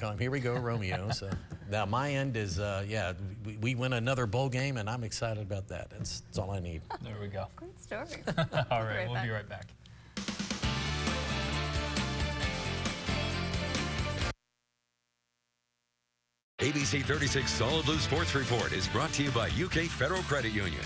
will come. Here we go, Romeo. So now my end is, uh, yeah, we, we win another bowl game, and I'm excited about that. That's, that's all I need. There we go. Great story. all right, right we'll back. be right back. ABC 36 Solid Blue Sports Report is brought to you by UK Federal Credit Union.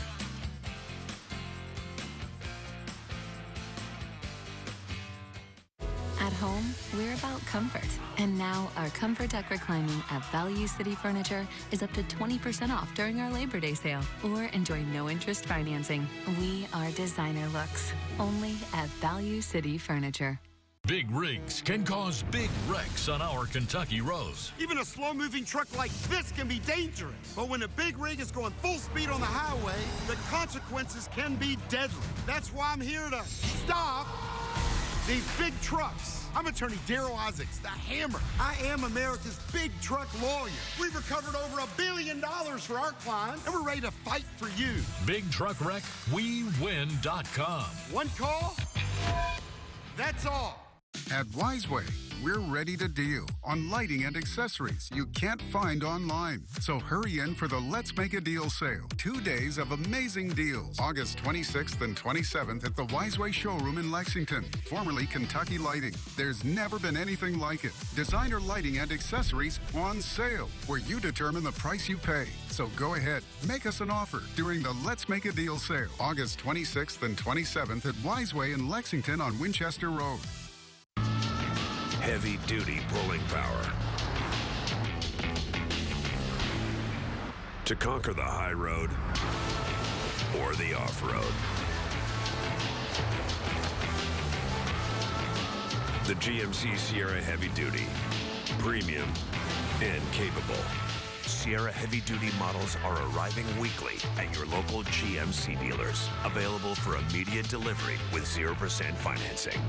We're about comfort. And now our Comfort Deck reclining at Value City Furniture is up to 20% off during our Labor Day sale. Or enjoy no interest financing. We are designer looks. Only at Value City Furniture. Big rigs can cause big wrecks on our Kentucky roads. Even a slow moving truck like this can be dangerous. But when a big rig is going full speed on the highway, the consequences can be deadly. That's why I'm here to stop these big trucks. I'm attorney Darryl Isaacs, the hammer. I am America's big truck lawyer. We've recovered over a billion dollars for our clients, and we're ready to fight for you. Big truck wreck, we win.com. One call, that's all. At Wiseway, we're ready to deal on lighting and accessories you can't find online. So hurry in for the Let's Make a Deal sale. Two days of amazing deals. August 26th and 27th at the Wiseway showroom in Lexington, formerly Kentucky Lighting. There's never been anything like it. Designer lighting and accessories on sale, where you determine the price you pay. So go ahead, make us an offer during the Let's Make a Deal sale. August 26th and 27th at Wiseway in Lexington on Winchester Road. Heavy duty pulling power. To conquer the high road or the off road. The GMC Sierra Heavy Duty. Premium and capable. Sierra Heavy Duty models are arriving weekly at your local GMC dealers. Available for immediate delivery with 0% financing.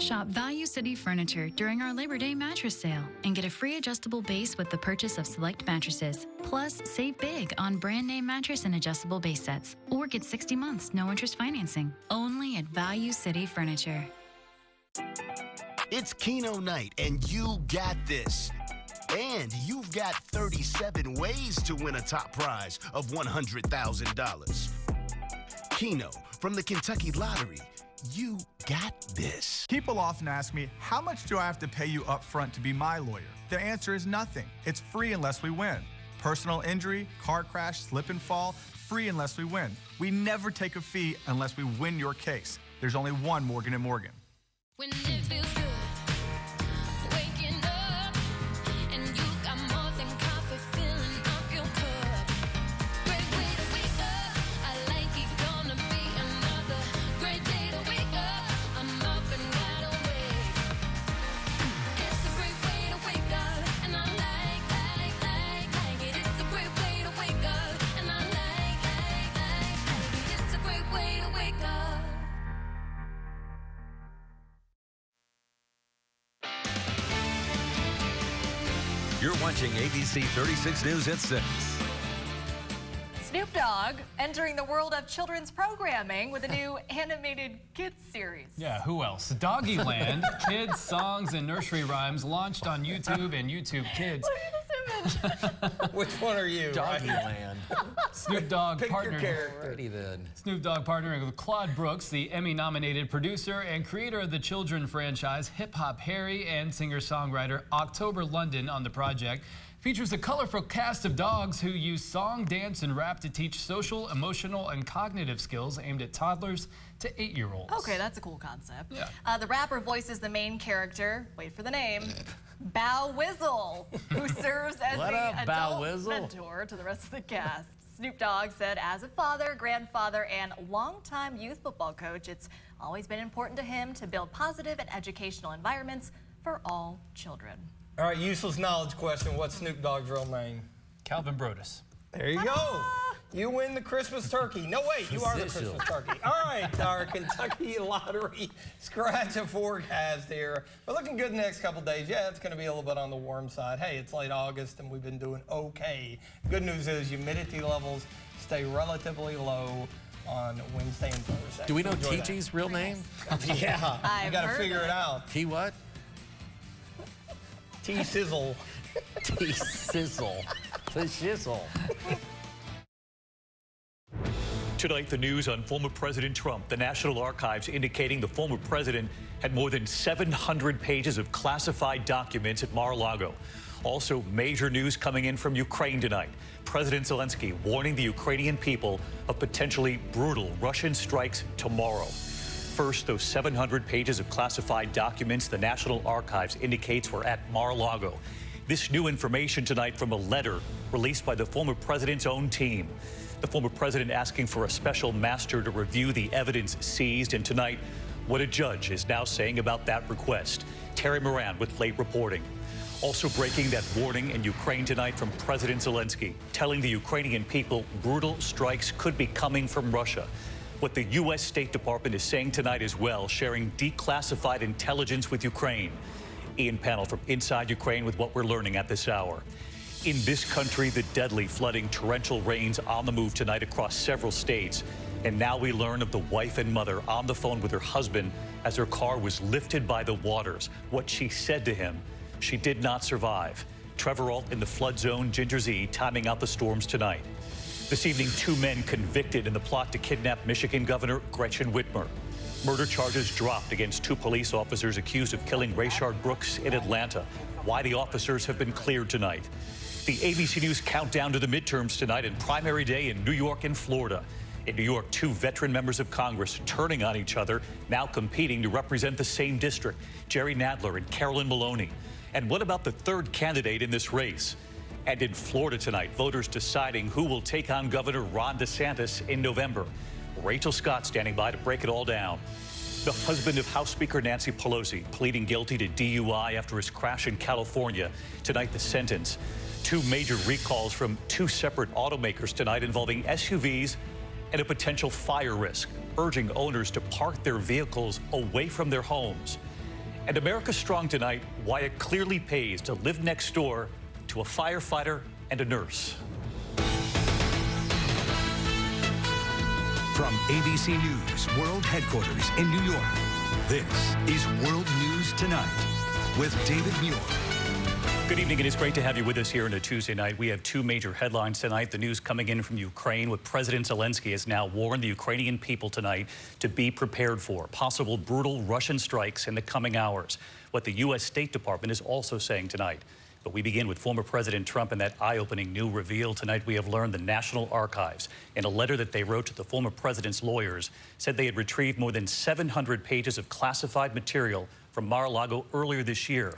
Shop Value City Furniture during our Labor Day mattress sale and get a free adjustable base with the purchase of select mattresses. Plus, save big on brand name mattress and adjustable base sets. Or get 60 months, no interest financing. Only at Value City Furniture. It's Keno night, and you got this. And you've got 37 ways to win a top prize of $100,000. Keno from the Kentucky Lottery. You got this. People often ask me, how much do I have to pay you up front to be my lawyer? The answer is nothing. It's free unless we win. Personal injury, car crash, slip and fall, free unless we win. We never take a fee unless we win your case. There's only one Morgan & Morgan. Watching 36 News at 6. Snoop Dogg entering the world of children's programming with a new animated kids series. Yeah, who else? Doggyland, kids, songs, and nursery rhymes launched on YouTube and YouTube Kids. Which one are you? Doggyland. Snoop Dogg Pick your partnered. character. Then. Snoop Dogg partnering with Claude Brooks, the Emmy-nominated producer and creator of the children franchise Hip Hop Harry and singer-songwriter October London on the project. Features a colorful cast of dogs who use song, dance, and rap to teach social, emotional, and cognitive skills aimed at toddlers to eight-year-olds. Okay, that's a cool concept. Yeah. Uh, the rapper voices the main character, wait for the name, Bow Wizzle, who serves as What the up, Bow adult Wizzle? mentor to the rest of the cast. Snoop Dogg said, as a father, grandfather, and longtime youth football coach, it's always been important to him to build positive and educational environments for all children. All right, useless knowledge question. What's Snoop Dogg's real name? Calvin Broadus. There you go. You win the Christmas turkey. No, wait, you are the Christmas turkey. All right, our Kentucky Lottery scratch a forecast here. We're looking good the next couple days. Yeah, it's going to be a little bit on the warm side. Hey, it's late August and we've been doing okay. Good news is humidity levels stay relatively low on Wednesday and Thursday. Do we know Enjoy that. TG's real name? Yeah, you I've got to figure it it. out. T what? T sizzle. T sizzle. The shizzle. Tonight, the news on former President Trump. The National Archives indicating the former president had more than 700 pages of classified documents at Mar-a-Lago. Also, major news coming in from Ukraine tonight. President Zelensky warning the Ukrainian people of potentially brutal Russian strikes tomorrow. First, those 700 pages of classified documents the National Archives indicates were at Mar-a-Lago. This new information tonight from a letter released by the former president's own team. The former president asking for a special master to review the evidence seized. And tonight, what a judge is now saying about that request. Terry Moran with late reporting. Also breaking that warning in Ukraine tonight from President Zelensky, telling the Ukrainian people brutal strikes could be coming from Russia. What the U.S. State Department is saying tonight as well, sharing declassified intelligence with Ukraine. Ian Pannell from inside Ukraine with what we're learning at this hour. In this country, the deadly flooding torrential rains on the move tonight across several states. And now we learn of the wife and mother on the phone with her husband as her car was lifted by the waters. What she said to him, she did not survive. Trevor Ault in the flood zone, Ginger Zee, timing out the storms tonight. This evening, two men convicted in the plot to kidnap Michigan Governor Gretchen Whitmer. Murder charges dropped against two police officers accused of killing Rayshard Brooks in Atlanta. Why the officers have been cleared tonight. The ABC News countdown to the midterms tonight and primary day in New York and Florida. In New York, two veteran members of Congress turning on each other, now competing to represent the same district, Jerry Nadler and Carolyn Maloney. And what about the third candidate in this race? And in Florida tonight, voters deciding who will take on Governor Ron DeSantis in November. Rachel Scott standing by to break it all down. The husband of House Speaker Nancy Pelosi pleading guilty to DUI after his crash in California. Tonight, the sentence. Two major recalls from two separate automakers tonight involving SUVs and a potential fire risk, urging owners to park their vehicles away from their homes. And America Strong tonight, why it clearly pays to live next door to a firefighter and a nurse. From ABC News World Headquarters in New York, this is World News Tonight with David Muir. Good evening. It is great to have you with us here on a Tuesday night. We have two major headlines tonight. The news coming in from Ukraine, what President Zelensky has now warned the Ukrainian people tonight to be prepared for possible brutal Russian strikes in the coming hours. What the U.S. State Department is also saying tonight. But we begin with former President Trump and that eye-opening new reveal. Tonight we have learned the National Archives, in a letter that they wrote to the former president's lawyers, said they had retrieved more than 700 pages of classified material from Mar-a-Lago earlier this year.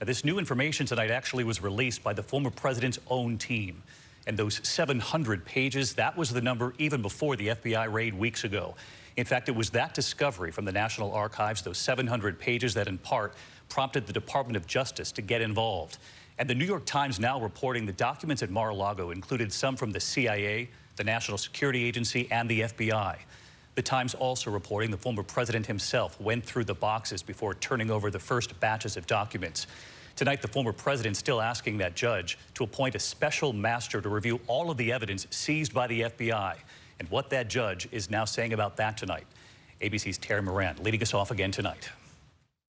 Now, this new information tonight actually was released by the former president's own team. And those 700 pages, that was the number even before the FBI raid weeks ago. In fact, it was that discovery from the National Archives, those 700 pages, that in part prompted the Department of Justice to get involved. And the New York Times now reporting the documents at Mar-a-Lago included some from the CIA, the National Security Agency, and the FBI. The Times also reporting the former president himself went through the boxes before turning over the first batches of documents. Tonight, the former president still asking that judge to appoint a special master to review all of the evidence seized by the FBI. And what that judge is now saying about that tonight. ABC's Terry Moran leading us off again tonight.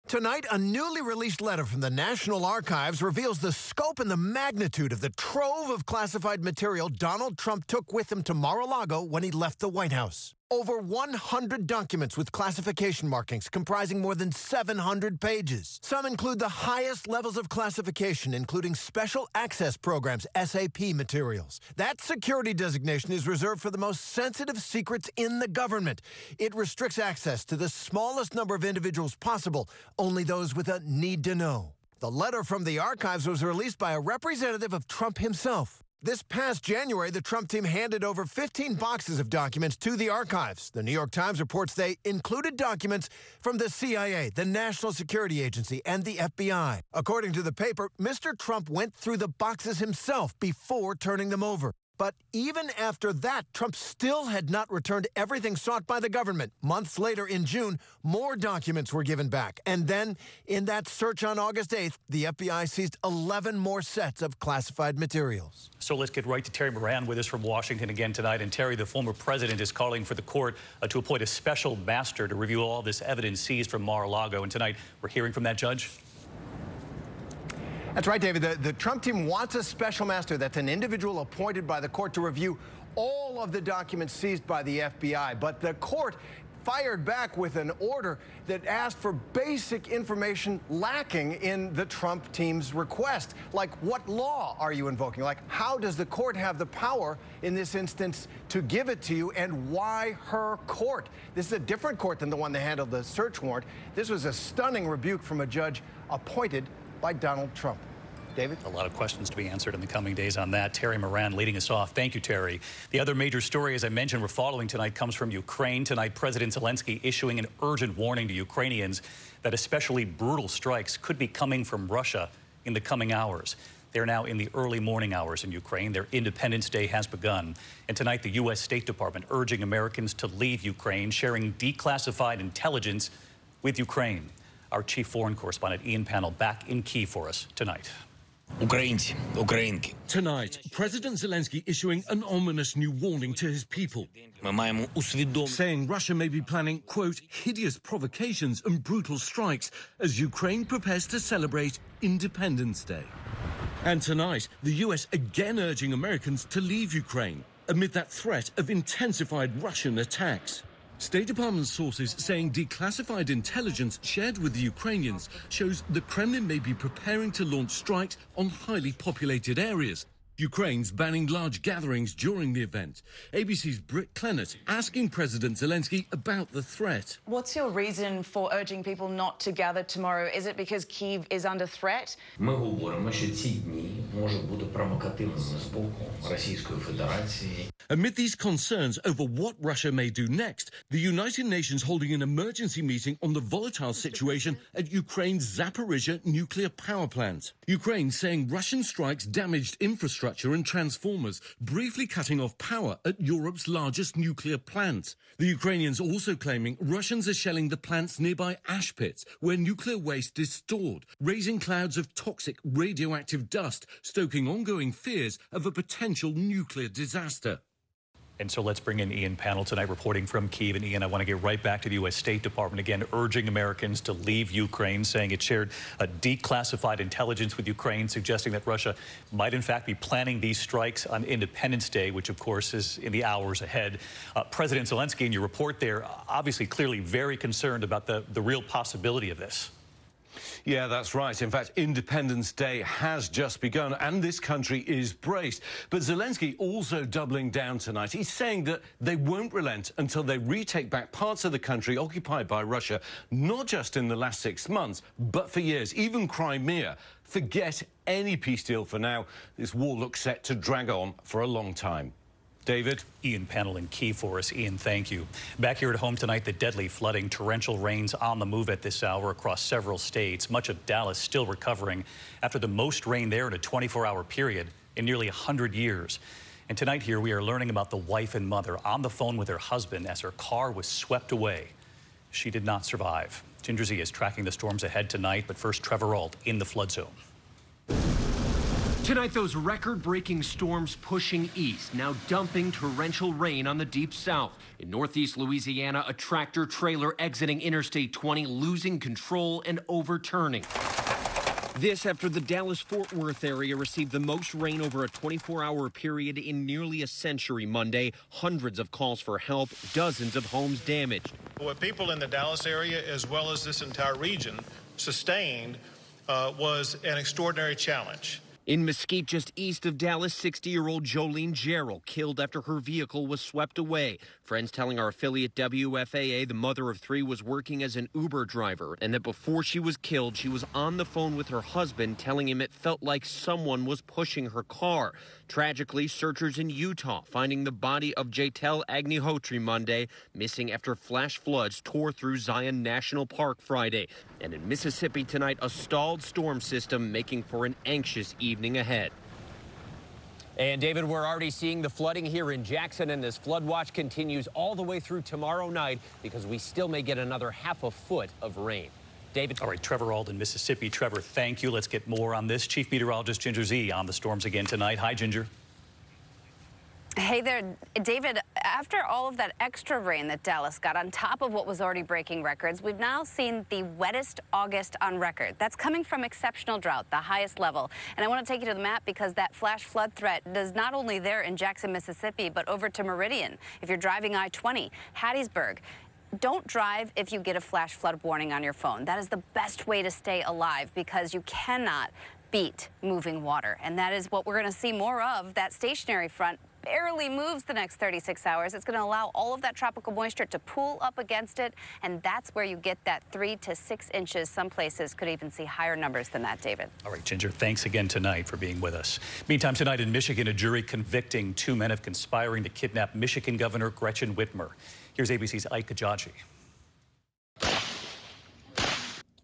Tonight, a newly released letter from the National Archives reveals the scope and the magnitude of the trove of classified material Donald Trump took with him to Mar-a-Lago when he left the White House. Over 100 documents with classification markings comprising more than 700 pages. Some include the highest levels of classification, including Special Access Programs, SAP materials. That security designation is reserved for the most sensitive secrets in the government. It restricts access to the smallest number of individuals possible, only those with a need to know. The letter from the archives was released by a representative of Trump himself. This past January, the Trump team handed over 15 boxes of documents to the archives. The New York Times reports they included documents from the CIA, the National Security Agency, and the FBI. According to the paper, Mr. Trump went through the boxes himself before turning them over. But even after that, Trump still had not returned everything sought by the government. Months later, in June, more documents were given back. And then, in that search on August 8th, the FBI seized 11 more sets of classified materials. So let's get right to Terry Moran with us from Washington again tonight. And Terry, the former president, is calling for the court uh, to appoint a special master to review all this evidence seized from Mar-a-Lago. And tonight, we're hearing from that judge. That's right, David. The, the Trump team wants a special master. That's an individual appointed by the court to review all of the documents seized by the FBI. But the court fired back with an order that asked for basic information lacking in the Trump team's request. Like, what law are you invoking? Like, how does the court have the power in this instance to give it to you, and why her court? This is a different court than the one that handled the search warrant. This was a stunning rebuke from a judge appointed by Donald Trump. David? A lot of questions to be answered in the coming days on that. Terry Moran leading us off. Thank you, Terry. The other major story, as I mentioned, we're following tonight comes from Ukraine. Tonight, President Zelensky issuing an urgent warning to Ukrainians that especially brutal strikes could be coming from Russia in the coming hours. They're now in the early morning hours in Ukraine. Their Independence Day has begun. And tonight, the U.S. State Department urging Americans to leave Ukraine, sharing declassified intelligence with Ukraine our chief foreign correspondent Ian Pannell back in Kiev for us tonight. Ukraine, Ukraine. Tonight, President Zelensky issuing an ominous new warning to his people, saying Russia may be planning, quote, hideous provocations and brutal strikes as Ukraine prepares to celebrate Independence Day. And tonight, the US again urging Americans to leave Ukraine amid that threat of intensified Russian attacks. State Department sources saying declassified intelligence shared with the Ukrainians shows the Kremlin may be preparing to launch strikes on highly populated areas. Ukraine's banning large gatherings during the event. ABC's Britt Clennett asking President Zelensky about the threat. What's your reason for urging people not to gather tomorrow? Is it because Kyiv is under threat? Amid these concerns over what Russia may do next, the United Nations holding an emergency meeting on the volatile situation at Ukraine's Zaporizhia nuclear power plant. Ukraine saying Russian strikes damaged infrastructure and transformers, briefly cutting off power at Europe's largest nuclear plant. The Ukrainians also claiming Russians are shelling the plant's nearby ash pits, where nuclear waste is stored, raising clouds of toxic radioactive dust, stoking ongoing fears of a potential nuclear disaster. And so let's bring in Ian Pannell tonight reporting from Kiev. And Ian, I want to get right back to the U.S. State Department again, urging Americans to leave Ukraine, saying it shared a declassified intelligence with Ukraine, suggesting that Russia might in fact be planning these strikes on Independence Day, which of course is in the hours ahead. Uh, President Zelensky, in your report there, obviously clearly very concerned about the, the real possibility of this. Yeah, that's right. In fact, Independence Day has just begun and this country is braced. But Zelensky also doubling down tonight. He's saying that they won't relent until they retake back parts of the country occupied by Russia, not just in the last six months, but for years, even Crimea. Forget any peace deal for now. This war looks set to drag on for a long time. David. Ian Pannell in Key for us. Ian, thank you. Back here at home tonight, the deadly flooding, torrential rains on the move at this hour across several states. Much of Dallas still recovering after the most rain there in a 24-hour period in nearly 100 years. And tonight here, we are learning about the wife and mother on the phone with her husband as her car was swept away. She did not survive. Ginger Zee is tracking the storms ahead tonight, but first, Trevor Ault in the flood zone. Tonight, those record breaking storms pushing east, now dumping torrential rain on the deep south. In northeast Louisiana, a tractor trailer exiting Interstate 20, losing control and overturning. This after the Dallas Fort Worth area received the most rain over a 24 hour period in nearly a century Monday. Hundreds of calls for help, dozens of homes damaged. What people in the Dallas area, as well as this entire region, sustained uh, was an extraordinary challenge. In Mesquite, just east of Dallas, 60 year old Jolene Gerald killed after her vehicle was swept away. Friends telling our affiliate WFAA the mother of three was working as an Uber driver and that before she was killed, she was on the phone with her husband telling him it felt like someone was pushing her car. Tragically, searchers in Utah finding the body of Jetal Agnihotri Monday, missing after flash floods tore through Zion National Park Friday. And in Mississippi tonight, a stalled storm system making for an anxious evening ahead. And David, we're already seeing the flooding here in Jackson, and this flood watch continues all the way through tomorrow night because we still may get another half a foot of rain. David. All right, Trevor Alden, Mississippi. Trevor, thank you. Let's get more on this. Chief Meteorologist Ginger Zee on the storms again tonight. Hi, Ginger. Hey there, David. After all of that extra rain that Dallas got on top of what was already breaking records, we've now seen the wettest August on record. That's coming from exceptional drought, the highest level. And I want to take you to the map because that flash flood threat is not only there in Jackson, Mississippi, but over to Meridian. If you're driving I-20, Hattiesburg, don't drive if you get a flash flood warning on your phone. That is the best way to stay alive because you cannot beat moving water. And that is what we're going to see more of. That stationary front barely moves the next 36 hours. It's going to allow all of that tropical moisture to pool up against it. And that's where you get that three to six inches. Some places could even see higher numbers than that, David. All right, Ginger, thanks again tonight for being with us. Meantime, tonight in Michigan, a jury convicting two men of conspiring to kidnap Michigan Governor Gretchen Whitmer. Here's ABC's Ike Ejiochi.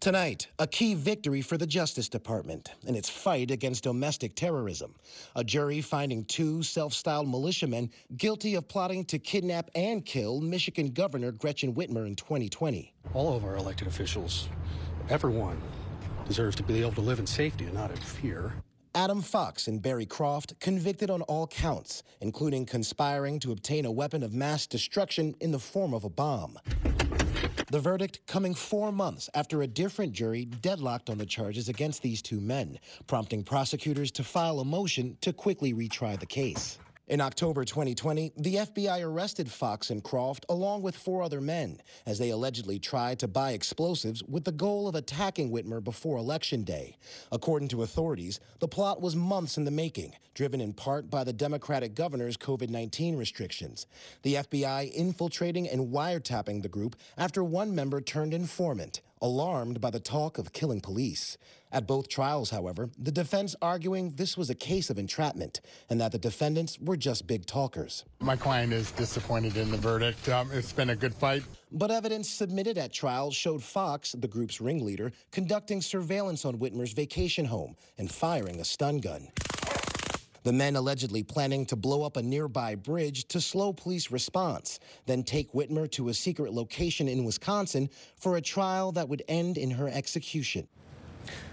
Tonight, a key victory for the Justice Department in its fight against domestic terrorism. A jury finding two self styled militiamen guilty of plotting to kidnap and kill Michigan Governor Gretchen Whitmer in 2020. All of our elected officials, everyone, deserves to be able to live in safety and not in fear. Adam Fox and Barry Croft convicted on all counts, including conspiring to obtain a weapon of mass destruction in the form of a bomb. The verdict coming four months after a different jury deadlocked on the charges against these two men, prompting prosecutors to file a motion to quickly retry the case. In October 2020, the FBI arrested Fox and Croft along with four other men as they allegedly tried to buy explosives with the goal of attacking Whitmer before Election Day. According to authorities, the plot was months in the making, driven in part by the Democratic governor's COVID 19 restrictions. The FBI infiltrating and wiretapping the group after one member turned informant, alarmed by the talk of killing police. At both trials, however, the defense arguing this was a case of entrapment and that the defendants were just big talkers. My client is disappointed in the verdict. Um, it's been a good fight. But evidence submitted at trial showed Fox, the group's ringleader, conducting surveillance on Whitmer's vacation home and firing a stun gun. The men allegedly planning to blow up a nearby bridge to slow police response, then take Whitmer to a secret location in Wisconsin for a trial that would end in her execution.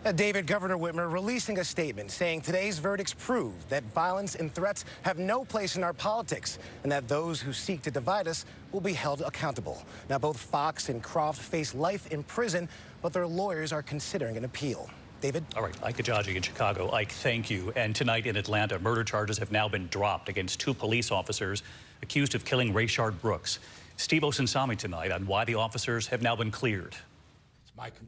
Uh, David, Governor Whitmer releasing a statement saying today's verdicts prove that violence and threats have no place in our politics and that those who seek to divide us will be held accountable. Now, both Fox and Croft face life in prison, but their lawyers are considering an appeal. David? All right, Ike Ejiochi in Chicago. Ike, thank you. And tonight in Atlanta, murder charges have now been dropped against two police officers accused of killing Rayshard Brooks. Steve Osunsami tonight on why the officers have now been cleared.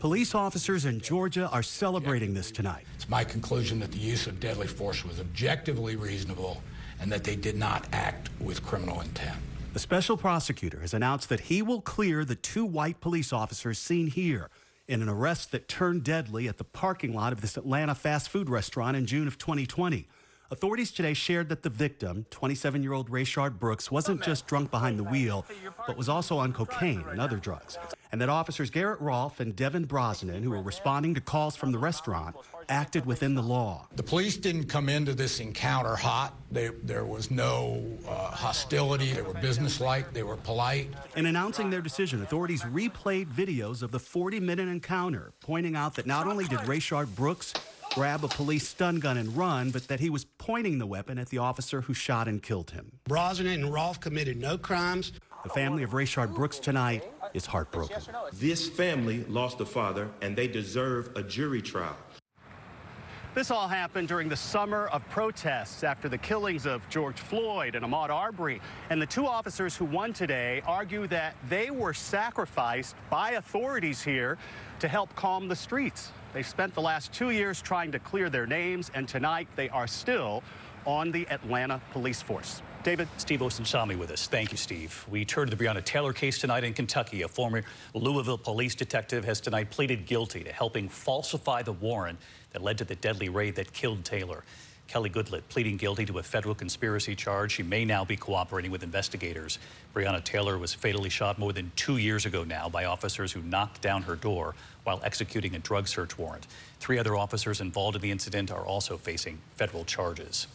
Police officers in Georgia are celebrating this tonight. It's my conclusion that the use of deadly force was objectively reasonable and that they did not act with criminal intent. The special prosecutor has announced that he will clear the two white police officers seen here in an arrest that turned deadly at the parking lot of this Atlanta fast food restaurant in June of 2020. Authorities today shared that the victim, 27 year old Rayshard Brooks, wasn't just drunk behind the wheel, but was also on cocaine and other drugs. And that officers Garrett Rolfe and Devin Brosnan, who were responding to calls from the restaurant, acted within the law. The police didn't come into this encounter hot. They, there was no uh, hostility. They were businesslike. They were polite. In announcing their decision, authorities replayed videos of the 40 minute encounter, pointing out that not only did Rayshard Brooks grab a police stun gun and run, but that he was pointing the weapon at the officer who shot and killed him. Brosnan and Rolfe committed no crimes. The family of Rayshard Brooks tonight is heartbroken. This family lost a father, and they deserve a jury trial. This all happened during the summer of protests after the killings of George Floyd and Ahmaud Arbery. And the two officers who won today argue that they were sacrificed by authorities here to help calm the streets. They've spent the last two years trying to clear their names, and tonight they are still on the Atlanta police force. David? Steve Osunsami with us. Thank you, Steve. We turn to the Breonna Taylor case tonight in Kentucky. A former Louisville police detective has tonight pleaded guilty to helping falsify the warrant that led to the deadly raid that killed Taylor. Kelly Goodlett pleading guilty to a federal conspiracy charge. She may now be cooperating with investigators. Breonna Taylor was fatally shot more than two years ago now by officers who knocked down her door while executing a drug search warrant. Three other officers involved in the incident are also facing federal charges.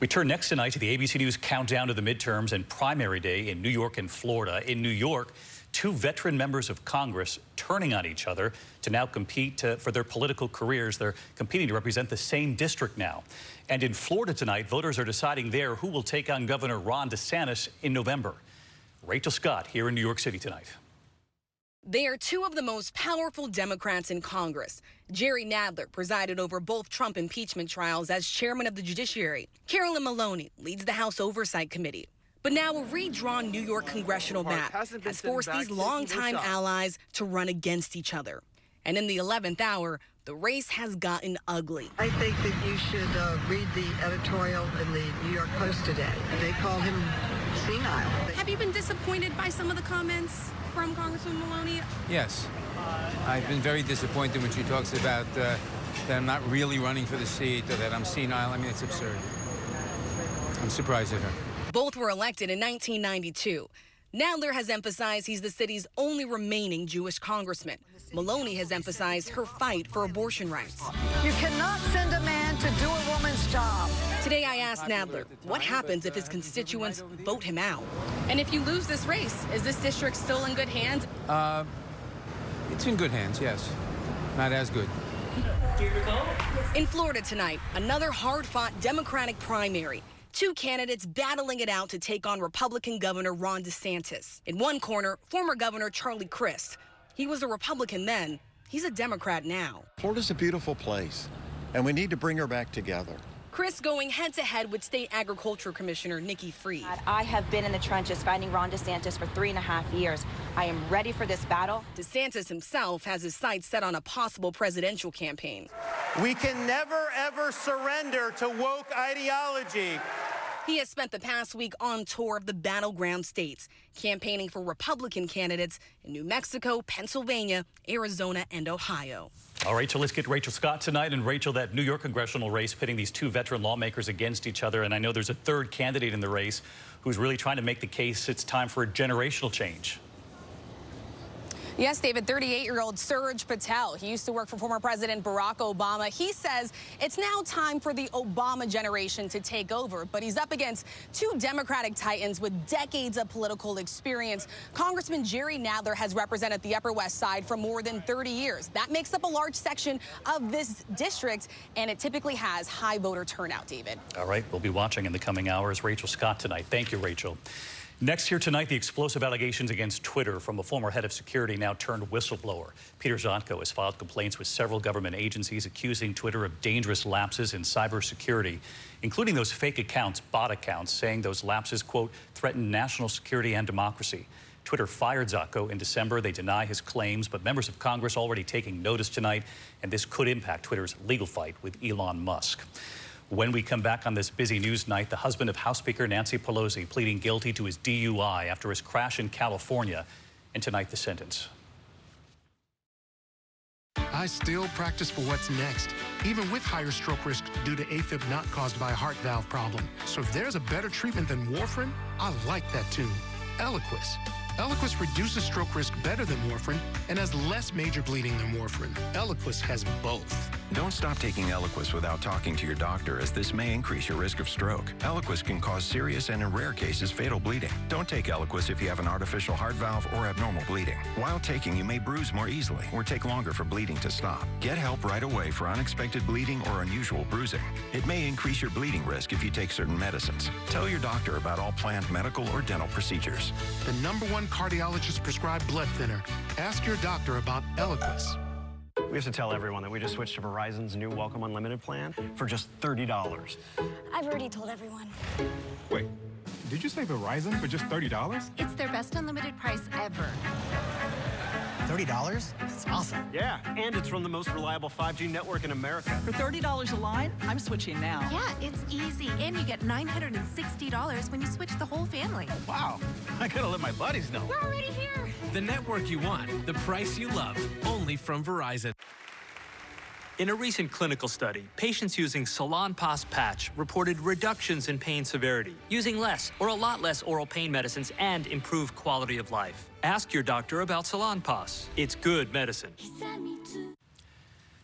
We turn next tonight to the ABC News countdown to the midterms and primary day in New York and Florida. In New York, two veteran members of Congress turning on each other to now compete for their political careers. They're competing to represent the same district now. And in Florida tonight, voters are deciding there who will take on Governor Ron DeSantis in November. Rachel Scott here in New York City tonight. They are two of the most powerful Democrats in Congress. Jerry Nadler presided over both Trump impeachment trials as chairman of the Judiciary. Carolyn Maloney leads the House Oversight Committee. But now a redrawn New York congressional map has forced these longtime allies to run against each other. And in the 11th hour, the race has gotten ugly. I think that you should uh, read the editorial in the New York Post today. They call him senile. Have you been disappointed by some of the comments from Congressman Maloney? Yes. I've been very disappointed when she talks about uh, that I'm not really running for the seat or that I'm senile. I mean, it's absurd. I'm surprised at her. Both were elected in 1992. Nadler has emphasized he's the city's only remaining Jewish congressman. Maloney has emphasized her fight for abortion rights. You cannot send a man to do a woman's job. Today I asked Nadler what happens if his constituents vote him out. And if you lose this race, is this district still in good hands? Uh, it's in good hands, yes. Not as good. In Florida tonight, another hard-fought Democratic primary. Two candidates battling it out to take on Republican Governor Ron DeSantis. In one corner, former Governor Charlie Crist. He was a Republican then. He's a Democrat now. Florida's a beautiful place, and we need to bring her back together. Crist going head to head with State Agriculture Commissioner Nikki Fried. I have been in the trenches fighting Ron DeSantis for three and a half years. I am ready for this battle. DeSantis himself has his sights set on a possible presidential campaign. We can never, ever surrender to woke ideology. He has spent the past week on tour of the battleground states, campaigning for Republican candidates in New Mexico, Pennsylvania, Arizona, and Ohio. All right, so let's get Rachel Scott tonight. And Rachel, that New York congressional race pitting these two veteran lawmakers against each other. And I know there's a third candidate in the race who's really trying to make the case it's time for a generational change. Yes, David, 38-year-old Suraj Patel. He used to work for former President Barack Obama. He says it's now time for the Obama generation to take over, but he's up against two Democratic titans with decades of political experience. Congressman Jerry Nadler has represented the Upper West Side for more than 30 years. That makes up a large section of this district, and it typically has high voter turnout, David. All right, we'll be watching in the coming hours. Rachel Scott tonight. Thank you, Rachel. Next here tonight, the explosive allegations against Twitter from a former head of security now turned whistleblower. Peter Zatko has filed complaints with several government agencies accusing Twitter of dangerous lapses in cybersecurity, including those fake accounts, bot accounts, saying those lapses, quote, threaten national security and democracy. Twitter fired Zatko in December. They deny his claims, but members of Congress already taking notice tonight, and this could impact Twitter's legal fight with Elon Musk. When we come back on this busy news night, the husband of House Speaker Nancy Pelosi pleading guilty to his DUI after his crash in California. And tonight, the sentence. I still practice for what's next, even with higher stroke risk due to AFib not caused by a heart valve problem. So if there's a better treatment than warfarin, I like that too. Eliquis. Eliquis reduces stroke risk better than warfarin and has less major bleeding than warfarin. Eliquis has both. Don't stop taking Eliquis without talking to your doctor, as this may increase your risk of stroke. Eliquis can cause serious and, in rare cases, fatal bleeding. Don't take Eliquis if you have an artificial heart valve or abnormal bleeding. While taking, you may bruise more easily or take longer for bleeding to stop. Get help right away for unexpected bleeding or unusual bruising. It may increase your bleeding risk if you take certain medicines. Tell your doctor about all planned medical or dental procedures. The number one cardiologist prescribed blood thinner. Ask your doctor about Eliquis. We have to tell everyone that we just switched to Verizon's new Welcome Unlimited plan for just $30. I've already told everyone. Wait, did you say Verizon for just $30? It's their best unlimited price ever. $30? That's awesome. Yeah, and it's from the most reliable 5G network in America. For $30 a line, I'm switching now. Yeah, it's easy. And you get $960 when you switch the whole family. Oh, wow, I gotta let my buddies know. We're already here. The network you want, the price you love, only from Verizon. In a recent clinical study, patients using Salonpas patch reported reductions in pain severity, using less or a lot less oral pain medicines and improved quality of life. Ask your doctor about Salonpas. It's good medicine.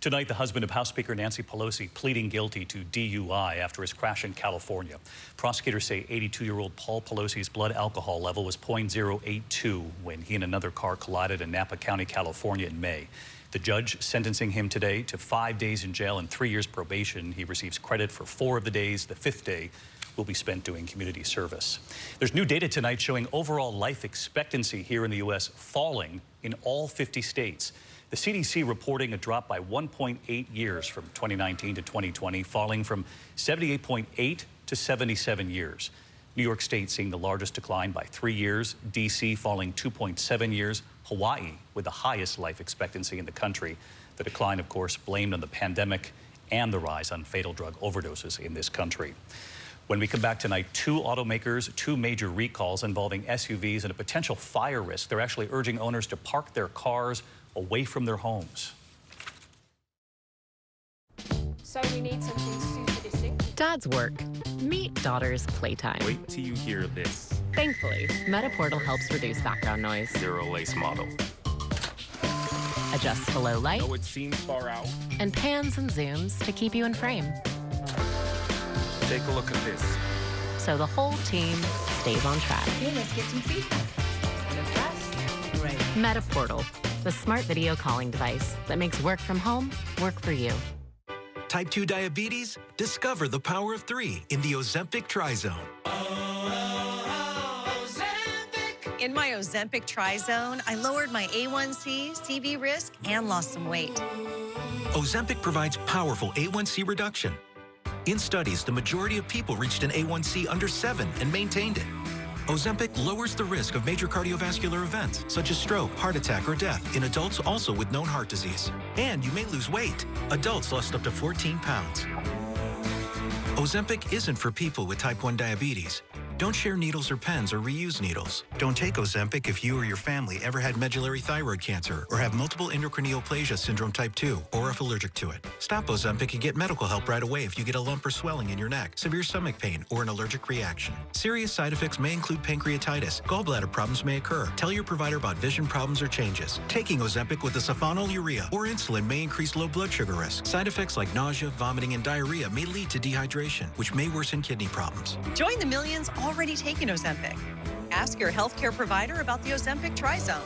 Tonight, the husband of House Speaker Nancy Pelosi pleading guilty to DUI after his crash in California. Prosecutors say 82-year-old Paul Pelosi's blood alcohol level was .082 when he and another car collided in Napa County, California in May. The judge sentencing him today to five days in jail and three years probation. He receives credit for four of the days. The fifth day will be spent doing community service. There's new data tonight showing overall life expectancy here in the U.S. falling in all 50 states. The CDC reporting a drop by 1.8 years from 2019 to 2020, falling from 78.8 to 77 years. New York State seeing the largest decline by three years, D.C. falling 2.7 years, Hawaii with the highest life expectancy in the country. The decline, of course, blamed on the pandemic and the rise on fatal drug overdoses in this country. When we come back tonight, two automakers, two major recalls involving SUVs and a potential fire risk. They're actually urging owners to park their cars away from their homes. So we need something super distinct. Dad's work. Meet daughter's playtime. Wait till you hear this. Thankfully, Metaportal helps reduce background noise. Zero lace model. Adjusts to low light. Though it seems far out. And pans and zooms to keep you in frame. Take a look at this. So the whole team stays on track. Okay, let's get some feedback. Great. Metaportal, the smart video calling device that makes work from home work for you. Type 2 diabetes? Discover the power of three in the Ozempic Tri Trizone. In my Ozempic Trizone, I lowered my A1C, CV risk, and lost some weight. Ozempic provides powerful A1C reduction. In studies, the majority of people reached an A1C under 7 and maintained it. Ozempic lowers the risk of major cardiovascular events, such as stroke, heart attack, or death, in adults also with known heart disease. And you may lose weight. Adults lost up to 14 pounds. Ozempic isn't for people with type 1 diabetes. Don't share needles or pens or reuse needles. Don't take Ozempic if you or your family ever had medullary thyroid cancer or have multiple endocrine neoplasia syndrome type 2 or if allergic to it. Stop Ozempic and get medical help right away if you get a lump or swelling in your neck, severe stomach pain, or an allergic reaction. Serious side effects may include pancreatitis. Gallbladder problems may occur. Tell your provider about vision problems or changes. Taking Ozempic with a sulfonylurea or insulin may increase low blood sugar risk. Side effects like nausea, vomiting, and diarrhea may lead to dehydration, which may worsen kidney problems. Join the millions taking Ozempic. Ask your healthcare provider about the Ozempic Trizone.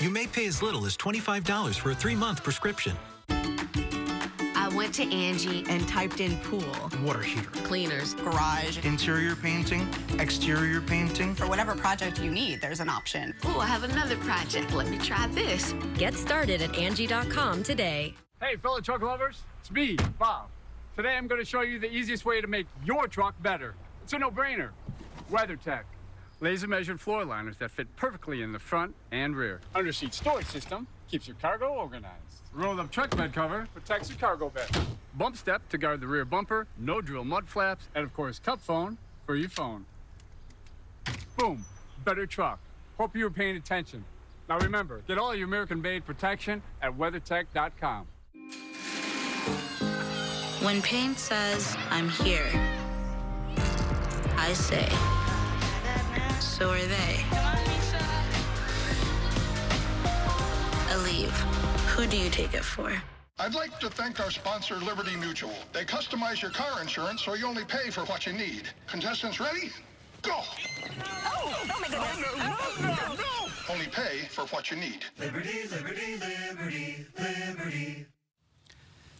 You may pay as little as $25 for a three-month prescription. I went to Angie and typed in pool, Water heater. cleaners, garage. Interior painting, exterior painting. For whatever project you need, there's an option. Oh, I have another project. Let me try this. Get started at Angie.com today. Hey, fellow truck lovers, it's me, Bob. Today I'm going to show you the easiest way to make your truck better. It's a no-brainer. WeatherTech. Laser measured floor liners that fit perfectly in the front and rear. Underseat storage system keeps your cargo organized. Rolled up truck bed cover protects your cargo bed. Bump step to guard the rear bumper, no drill mud flaps, and of course CupFone for your phone. Boom, better truck. Hope you were paying attention. Now remember, get all your American-made protection at WeatherTech.com. When pain says, I'm here, I say, so are they. Aleve, who do you take it for? I'd like to thank our sponsor, Liberty Mutual. They customize your car insurance so you only pay for what you need. Contestants ready? Go! Oh, oh my goodness. Oh, no, no, no! Only pay for what you need. Liberty, liberty, liberty, liberty.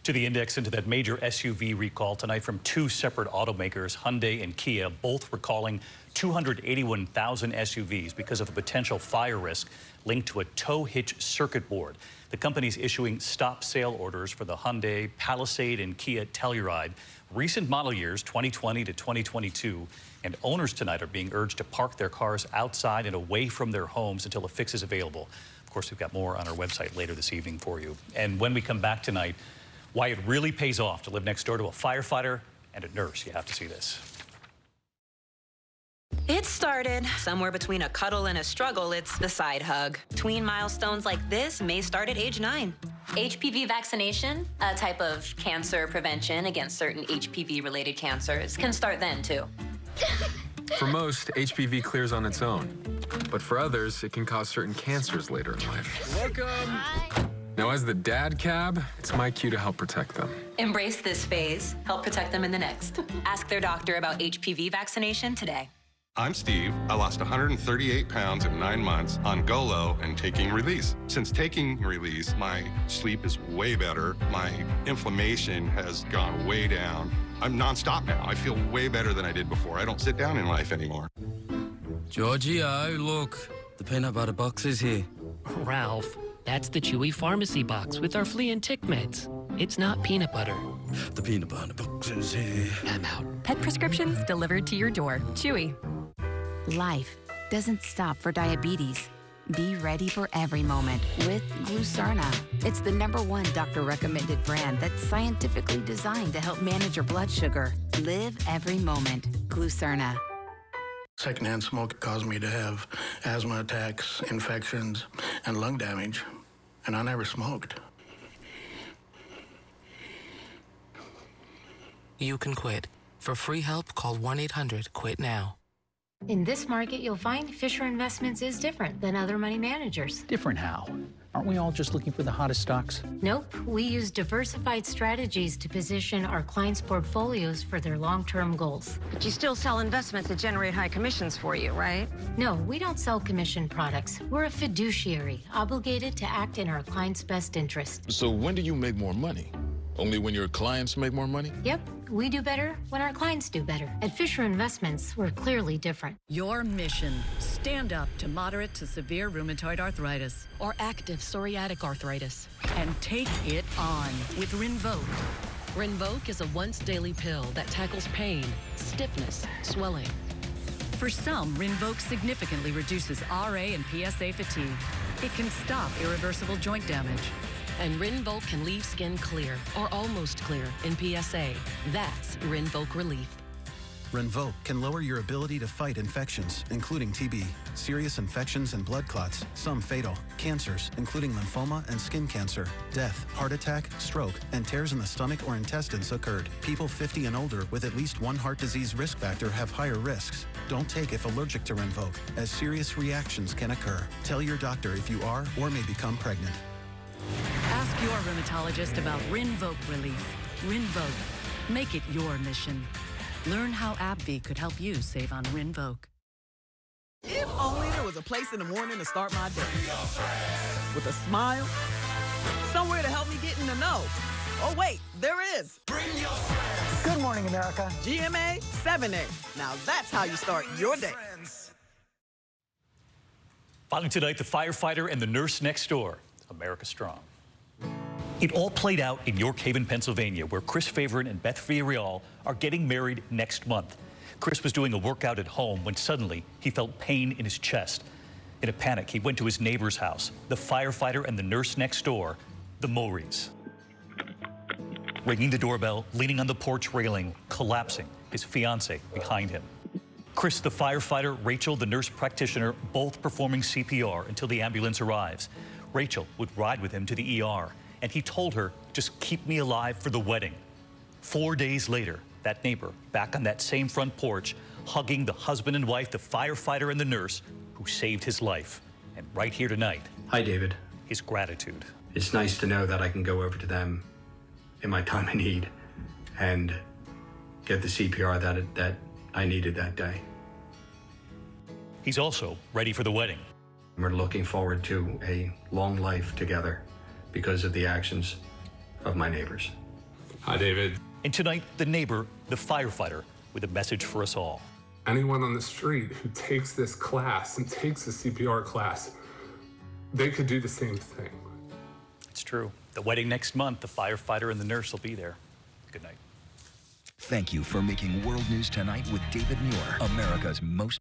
To the index into that major SUV recall tonight from two separate automakers, Hyundai and Kia, both recalling 281,000 SUVs because of a potential fire risk linked to a tow hitch circuit board. The company's issuing stop sale orders for the Hyundai Palisade and Kia Telluride, recent model years 2020 to 2022, and owners tonight are being urged to park their cars outside and away from their homes until a fix is available. Of course, we've got more on our website later this evening for you. And when we come back tonight, why it really pays off to live next door to a firefighter and a nurse. You have to see this. It started somewhere between a cuddle and a struggle. It's the side hug. Tween milestones like this may start at age nine. HPV vaccination, a type of cancer prevention against certain HPV related cancers, can start then too. For most, HPV clears on its own. But for others, it can cause certain cancers later in life. Welcome. Now, as the dad cab, it's my cue to help protect them. Embrace this phase, help protect them in the next. Ask their doctor about HPV vaccination today. I'm Steve. I lost 138 pounds in nine months on Golo and taking release. Since taking release, my sleep is way better. My inflammation has gone way down. I'm nonstop now. I feel way better than I did before. I don't sit down in life anymore. Giorgio, look. The peanut butter box is here. Ralph, that's the Chewy Pharmacy box with our flea and tick meds. It's not peanut butter. The peanut butter box is here. I'm out. Pet prescriptions delivered to your door. Chewy. Life doesn't stop for diabetes. Be ready for every moment with Glucerna. It's the number one doctor recommended brand that's scientifically designed to help manage your blood sugar. Live every moment. Glucerna. Secondhand smoke caused me to have asthma attacks, infections, and lung damage. And I never smoked. You can quit. For free help, call 1 800 QUIT NOW. In this market, you'll find Fisher Investments is different than other money managers. Different how? Aren't we all just looking for the hottest stocks? Nope. We use diversified strategies to position our clients' portfolios for their long term goals. But you still sell investments that generate high commissions for you, right? No, we don't sell commission products. We're a fiduciary, obligated to act in our clients' best interest. So when do you make more money? Only when your clients make more money? Yep, we do better when our clients do better. At Fisher Investments, we're clearly different. Your mission stand up to moderate to severe rheumatoid arthritis or active psoriatic arthritis. and take it on with Rinvoq. Rinvoq is a once daily pill that tackles pain, stiffness, swelling. For some, Rinvoq significantly reduces RA and PSA fatigue. It can stop irreversible joint damage. And Rinvoq can leave skin clear or almost clear in PSA. That's Rinvoq Relief. Rinvoq can lower your ability to fight infections, including TB, serious infections and blood clots, some fatal, cancers, including lymphoma and skin cancer, death, heart attack, stroke, and tears in the stomach or intestines occurred. People 50 and older with at least one heart disease risk factor have higher risks. Don't take if allergic to Rinvoq, as serious reactions can occur. Tell your doctor if you are or may become pregnant. Ask your rheumatologist about Rinvoq Relief. Rinvoq. Make it your mission. Learn how AbbVie could help you save on Rinvoq. If only there was a place in the morning to start my day. With a smile, somewhere to help me get in the know. Oh, wait, there is. Bring your friends. Good morning, America. GMA 7A. Now that's how you start your day. Finally tonight, the firefighter and the nurse next door. America Strong. It all played out in York Haven, Pennsylvania, where Chris Favorite and Beth Villarreal are getting married next month. Chris was doing a workout at home when suddenly he felt pain in his chest. In a panic, he went to his neighbor's house, the firefighter and the nurse next door, the Mories. Ringing the doorbell, leaning on the porch railing, collapsing, his fiance behind him. Chris, the firefighter, Rachel, the nurse practitioner, both performing CPR until the ambulance arrives. Rachel would ride with him to the ER, and he told her, just keep me alive for the wedding. Four days later, that neighbor, back on that same front porch, hugging the husband and wife, the firefighter and the nurse, who saved his life. And right here tonight, Hi, David. his gratitude. It's nice to know that I can go over to them in my time of need and get the CPR that, that I needed that day. He's also ready for the wedding. We're looking forward to a long life together because of the actions of my neighbors. Hi, David. And tonight, the neighbor, the firefighter, with a message for us all. Anyone on the street who takes this class and takes the CPR class, they could do the same thing. It's true. The wedding next month, the firefighter and the nurse will be there. Good night. Thank you for making World News Tonight with David Muir, America's most.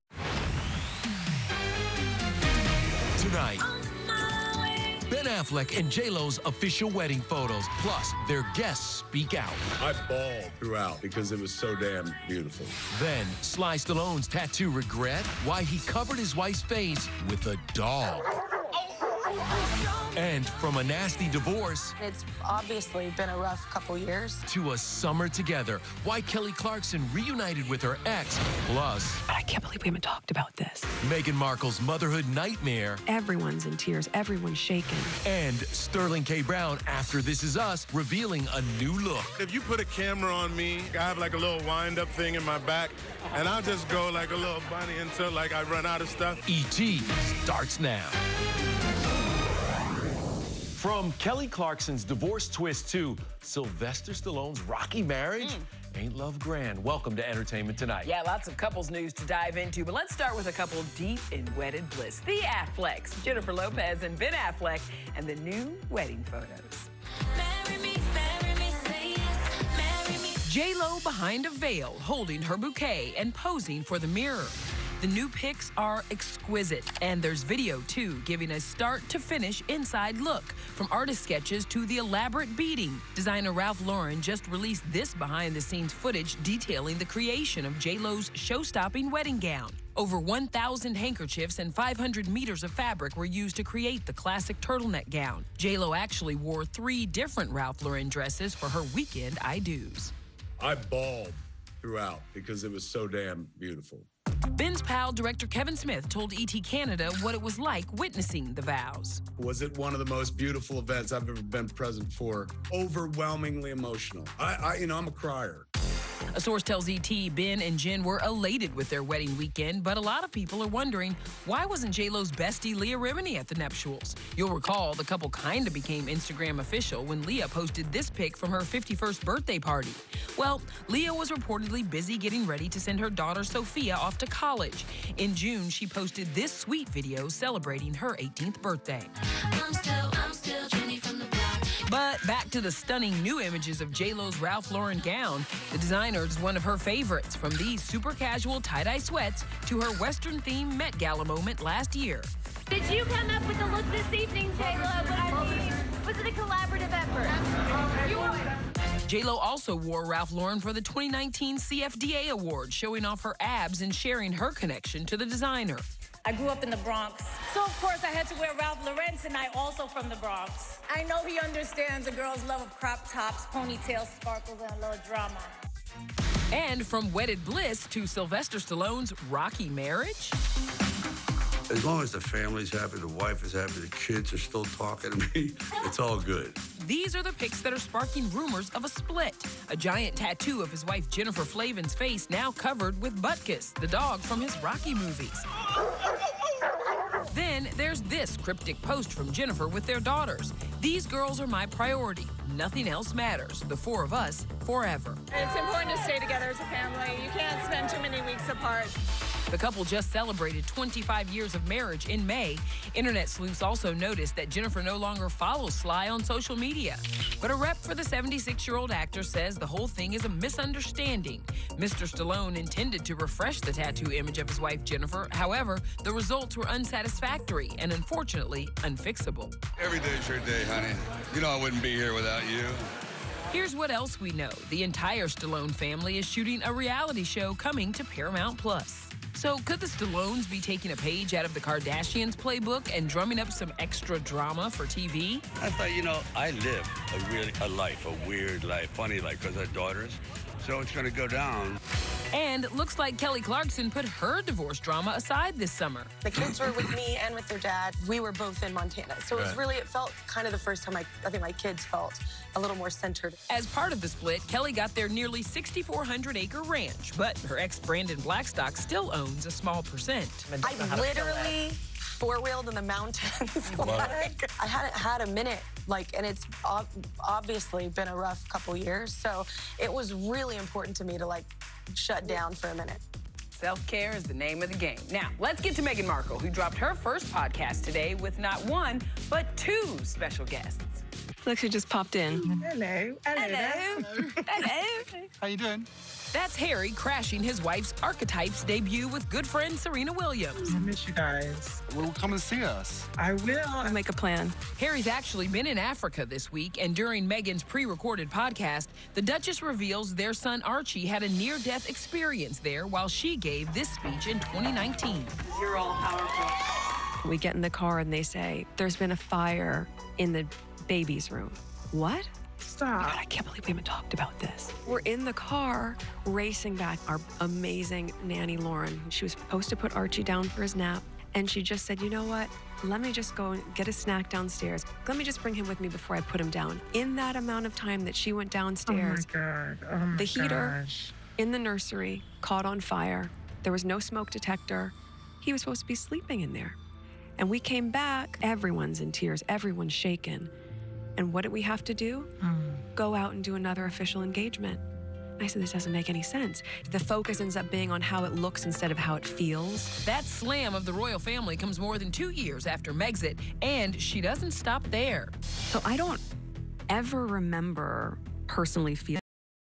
Tonight, Ben Affleck and J-Lo's official wedding photos, plus their guests speak out. I bawled throughout because it was so damn beautiful. Then, Sly Stallone's tattoo regret, why he covered his wife's face with a dog. And from a nasty divorce It's obviously been a rough couple years. to a summer together, why Kelly Clarkson reunited with her ex, plus But I can't believe we haven't talked about this. Meghan Markle's motherhood nightmare, Everyone's in tears, everyone's shaking. and Sterling K. Brown after This Is Us revealing a new look. If you put a camera on me, I have like a little wind-up thing in my back, and I'll just go like a little bunny until like I run out of stuff. E.T. starts now. From Kelly Clarkson's divorce twist to Sylvester Stallone's rocky marriage, mm. ain't love grand? Welcome to Entertainment Tonight. Yeah, lots of couples news to dive into, but let's start with a couple deep in wedded bliss. The Afflecks, Jennifer Lopez and Ben Affleck, and the new wedding photos. J-Lo behind a veil, holding her bouquet and posing for the mirror. The new pics are exquisite, and there's video too, giving a start to finish inside look. From artist sketches to the elaborate beading, designer Ralph Lauren just released this behind the scenes footage detailing the creation of J-Lo's show-stopping wedding gown. Over 1,000 handkerchiefs and 500 meters of fabric were used to create the classic turtleneck gown. J-Lo actually wore three different Ralph Lauren dresses for her weekend I-dos. I bawled throughout because it was so damn beautiful. Ben's pal, director Kevin Smith, told ET Canada what it was like witnessing the vows. Was it one of the most beautiful events I've ever been present for? Overwhelmingly emotional. I, I you know, I'm a crier. A source tells ET Ben and Jen were elated with their wedding weekend, but a lot of people are wondering why wasn't J-Lo's bestie Leah Remini at the nuptials? You'll recall the couple kind of became Instagram official when Leah posted this pic from her 51st birthday party. Well, Leah was reportedly busy getting ready to send her daughter Sophia off to college. In June, she posted this sweet video celebrating her 18th birthday. But back to the stunning new images of J-Lo's Ralph Lauren gown. The designer is one of her favorites, from these super casual tie-dye sweats to her Western-themed Met Gala moment last year. Did you come up with the look this evening, J-Lo? I mean, was it a collaborative effort? J-Lo also wore Ralph Lauren for the 2019 CFDA Award, showing off her abs and sharing her connection to the designer. I grew up in the Bronx, so of course I had to wear Ralph Lauren tonight, also from the Bronx. I know he understands a girl's love of crop tops, ponytails, sparkles, and a little drama. And from wedded bliss to Sylvester Stallone's rocky marriage. As long as the family's happy, the wife is happy, the kids are still talking to me, it's all good. These are the pics that are sparking rumors of a split. A giant tattoo of his wife Jennifer Flavin's face now covered with Butkus, the dog from his Rocky movies. Then there's this cryptic post from Jennifer with their daughters. These girls are my priority. Nothing else matters. The four of us, forever. It's important to stay together as a family. You can't spend too many weeks apart. The couple just celebrated 25 years of marriage in May. Internet sleuths also noticed that Jennifer no longer follows Sly on social media. But a rep for the 76 year old actor says the whole thing is a misunderstanding. Mr. Stallone intended to refresh the tattoo image of his wife Jennifer. However, the results were unsatisfactory and unfortunately unfixable. Every day's your day, honey. You know I wouldn't be here without you. Here's what else we know the entire Stallone family is shooting a reality show coming to Paramount Plus. So, could the Stallones be taking a page out of the Kardashians' playbook and drumming up some extra drama for TV? I thought, you know, I live a really a life, a weird life, funny life, because I have daughters. So it's going to go down. And looks like Kelly Clarkson put her divorce drama aside this summer. The kids were with me and with their dad. We were both in Montana. So it was Right. really, it felt kind of the first time I, I think my kids felt a little more centered. As part of the split, Kelly got their nearly 6,400 acre ranch, but her ex Brandon Blackstock still owns a small percent. I literally four wheeled in the mountains. like, I hadn't had a minute, like, and it's ob- obviously been a rough couple years. So it was really important to me to like shut down for a minute. Self care is the name of the game. Now, let's get to Meghan Markle, who dropped her first podcast today with not one, but two special guests. Look who just popped in. Hello. Hello. Hello. How you doing? That's Harry crashing his wife's Archetypes debut with good friend Serena Williams. I miss you guys. Well, come and see us. I will. I'll make a plan. Harry's actually been in Africa this week, and during Meghan's pre recorded podcast, the Duchess reveals their son Archie had a near death experience there while she gave this speech in 2019. You're all powerful. We get in the car and they say, There's been a fire in the baby's room. What? Stop. God, I can't believe we haven't talked about this. We're in the car racing back. Our amazing nanny, Lauren, she was supposed to put Archie down for his nap. And she just said, You know what? Let me just go and get a snack downstairs. Let me just bring him with me before I put him down. In that amount of time that she went downstairs, oh my God. Oh my the heater gosh. in the nursery caught on fire. There was no smoke detector. He was supposed to be sleeping in there. And we came back, everyone's in tears, everyone's shaken. And what did we have to do? Hmm. Go out and do another official engagement. I said, this doesn't make any sense. The focus ends up being on how it looks instead of how it feels. That slam of the royal family comes more than two years after Megxit, and she doesn't stop there. So I don't ever remember personally feeling